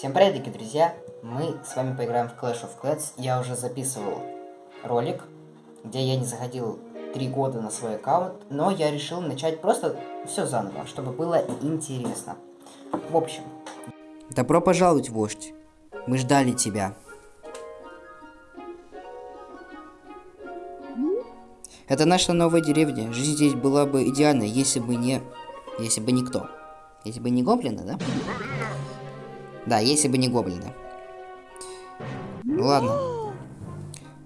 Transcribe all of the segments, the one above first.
Всем привет, дорогие друзья! Мы с вами поиграем в Clash of Clans. Я уже записывал ролик, где я не заходил три года на свой аккаунт, но я решил начать просто все заново, чтобы было интересно. В общем. Добро пожаловать, вождь. Мы ждали тебя. Это наша новая деревня. Жизнь здесь была бы идеальной, если бы не... Если бы никто. Если бы не гоблины, да? Да, если бы не гоблины. Ну ладно.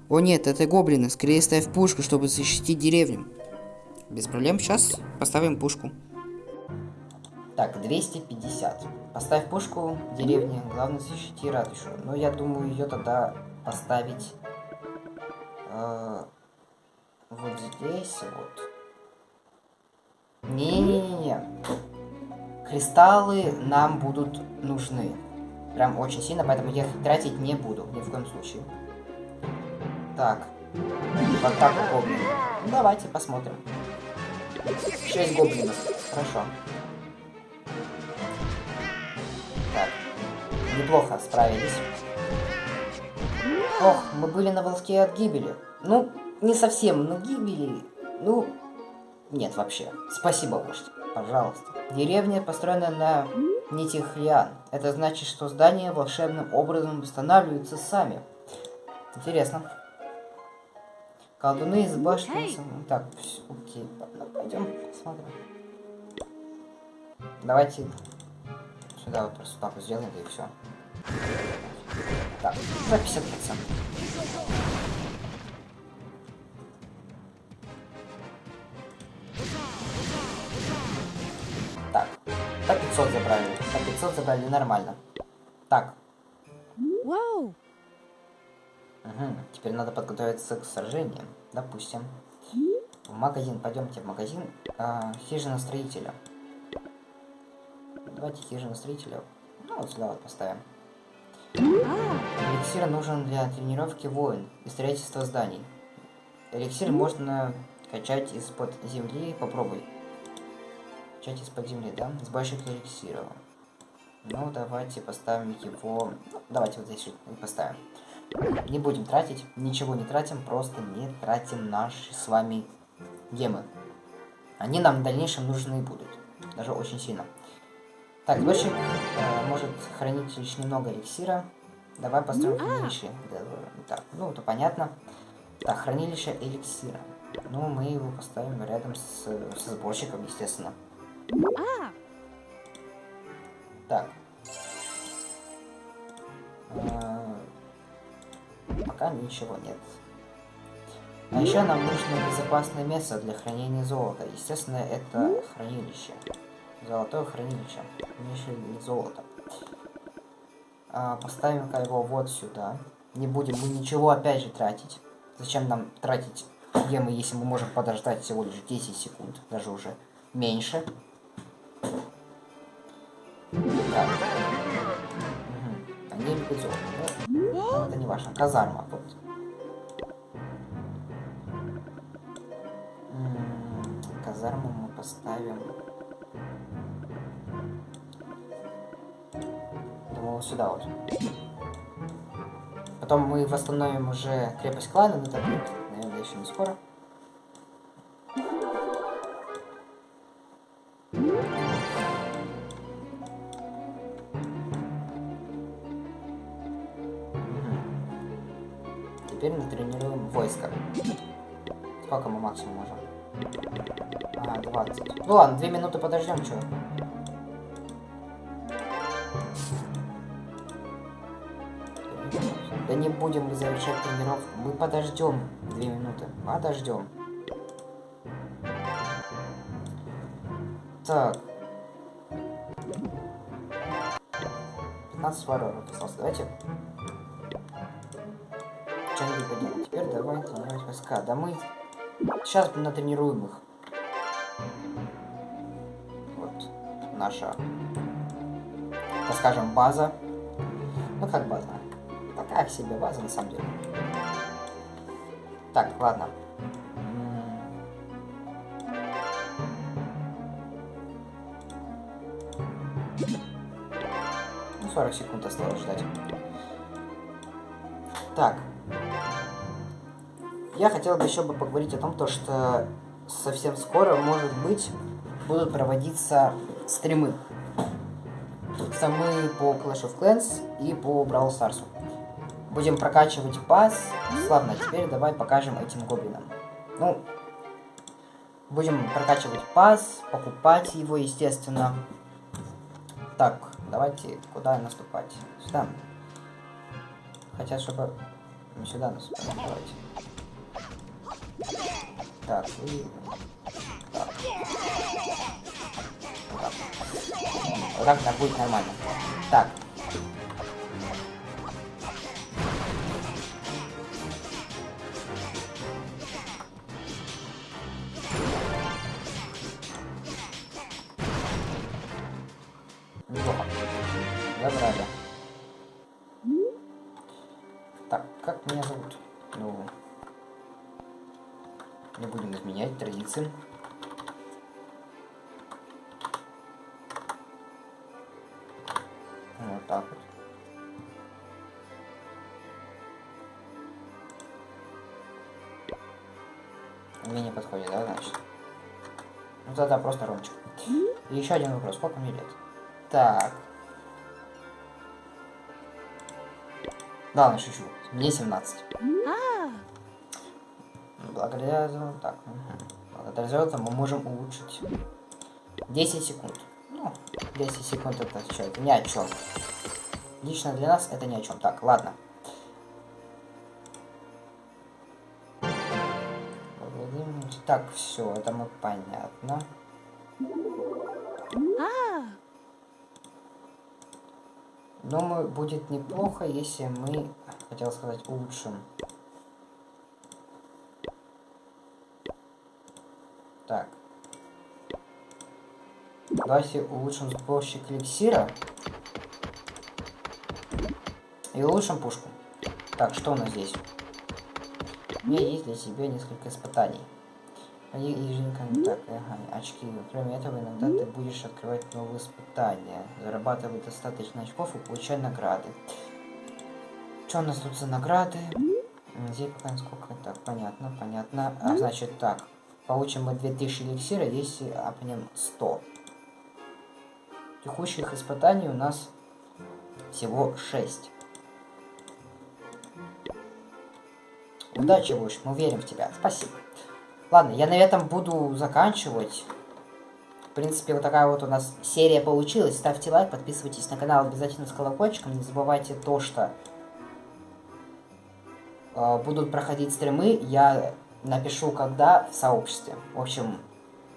О нет, это гоблины. Скорее ставь пушку, чтобы защитить деревню. Без проблем. Сейчас поставим пушку. Так, 250. Поставь пушку в деревне. Главное защити ратушу. Но я думаю ее тогда поставить э, вот здесь вот. Не-не-не-не. Кристаллы нам будут нужны. Прям очень сильно, поэтому я их тратить не буду, ни в коем случае. Так. Вот так гоблин. Ну, давайте посмотрим. 6 гоблинов. Хорошо. Так. Неплохо справились. Ох, мы были на волоске от гибели. Ну, не совсем, но гибели... Ну, нет вообще. Спасибо, вождь. Пожалуйста. Деревня построена на нитях лиан. Это значит, что здания волшебным образом восстанавливаются сами. Интересно. Колдуны из башни... Так, все, окей, пойдем посмотрим. Давайте сюда вот просто так сделаем, и все. Так, за 50%. По 500 забрали нормально. Так. Вау. Угу. Теперь надо подготовиться к сражениям. Допустим. В магазин. Пойдемте в магазин. А, хижина строителя. Давайте хижину строителя. Ну, вот сюда вот поставим. Эликсир нужен для тренировки воин и строительства зданий. Эликсир можно качать из-под земли. Попробуй. Качать из-под земли, да? С больших эликсиров. Ну, давайте поставим его... Ну, давайте вот здесь поставим. Не будем тратить, ничего не тратим, просто не тратим наши с вами гемы. Они нам в дальнейшем нужны будут. Даже очень сильно. Так, сборщик э, может хранить лишь немного эликсира. Давай построим хранилище. Так, ну, это понятно. Так, хранилище эликсира. Ну, мы его поставим рядом с, со сборщиком, естественно. Так. А, пока ничего нет. А еще нам нужно безопасное место для хранения золота. Естественно, это хранилище. Золотое хранилище. Хранилище золота. А, Поставим-ка его вот сюда. Не будем мы ничего опять же тратить. Зачем нам тратить гемы, если мы можем подождать всего лишь 10 секунд, даже уже меньше. Важно. Казарма, вот. казарму мы поставим... Думаю, сюда вот. Потом мы восстановим уже крепость клана, но это наверное, еще не скоро. 20. Ну ладно, две минуты подождем, что. Да не будем мы завершать тренировку. Мы подождем две минуты. Подождем. Так. 15 воронок осталось. Давайте. Поделаем. Теперь давай тренировать войска. Да мы сейчас натренируем их. наша, так скажем, база. Ну, как база? Такая себе база, на самом деле. Так, ладно. Ну, 40 секунд осталось ждать. Так. Я хотел бы еще бы поговорить о том, то, что совсем скоро, может быть, будут проводиться стримы. Стримы по Clash of Clans и по Brawl Stars. Будем прокачивать пас. Славно, теперь давай покажем этим гоблинам. Ну, будем прокачивать пас, покупать его, естественно. Так, давайте куда наступать? Сюда. Хотят, чтобы сюда наступали. Давайте. Так, и... Так. Так. Вот так, так будет нормально. Так. Неплохо. Забрали. Так, как меня зовут? Изменять традиции. Вот так вот. Мне не подходит, да, значит? Ну тогда просто Ромчик. И еще один вопрос. Сколько мне лет? Так. Да, ладно, шучу. Мне 17. Благодаря так, угу. благодаря золоту мы можем улучшить 10 секунд. Ну, 10 секунд это что, это ни о чем. Лично для нас это ни о чем. Так, ладно. Так, все, это мы понятно. Думаю, будет неплохо, если мы, хотел сказать, улучшим. Так. Давайте улучшим сборщик эликсира. И улучшим пушку. Так, что у нас здесь? У меня есть для тебя несколько испытаний. Они так, ага, очки. Кроме этого, иногда ты будешь открывать новые испытания, зарабатывать достаточно очков и получать награды. Что у нас тут за награды? Здесь пока сколько так, понятно, понятно. А, значит так, получим мы 2000 эликсира, если апнем 100. Текущих испытаний у нас всего 6. Удачи, Луч, мы верим в тебя. Спасибо. Ладно, я на этом буду заканчивать. В принципе, вот такая вот у нас серия получилась. Ставьте лайк, подписывайтесь на канал обязательно с колокольчиком. Не забывайте то, что э, будут проходить стримы. Я напишу, когда в сообществе. В общем,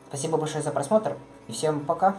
спасибо большое за просмотр. И всем пока.